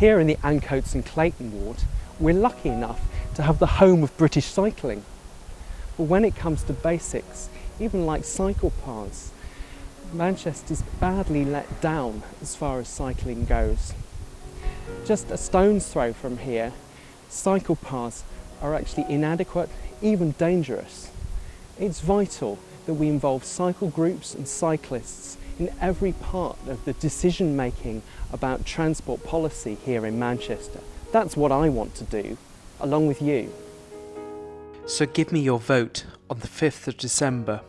Here in the Ancoats and Clayton ward, we're lucky enough to have the home of British cycling. But when it comes to basics, even like cycle paths, Manchester's badly let down as far as cycling goes. Just a stone's throw from here, cycle paths are actually inadequate, even dangerous. It's vital that we involve cycle groups and cyclists in every part of the decision making about transport policy here in Manchester. That's what I want to do, along with you. So give me your vote on the 5th of December